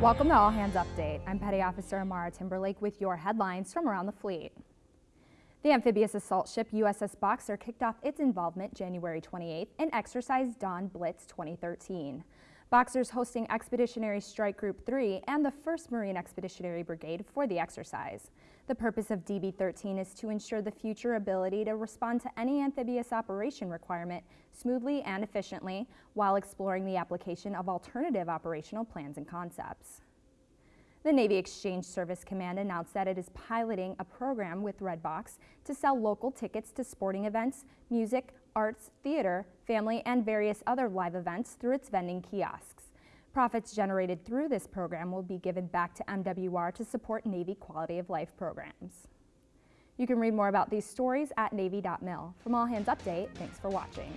Welcome to All Hands Update. I'm Petty Officer Amara Timberlake with your headlines from around the fleet. The amphibious assault ship USS Boxer kicked off its involvement January 28th in Exercise Dawn Blitz 2013. Boxer's hosting Expeditionary Strike Group 3 and the 1st Marine Expeditionary Brigade for the exercise. The purpose of DB-13 is to ensure the future ability to respond to any amphibious operation requirement smoothly and efficiently while exploring the application of alternative operational plans and concepts. The Navy Exchange Service Command announced that it is piloting a program with Redbox to sell local tickets to sporting events, music, arts, theater, family, and various other live events through its vending kiosks. Profits generated through this program will be given back to MWR to support Navy quality of life programs. You can read more about these stories at Navy.mil. From All Hands Update, thanks for watching.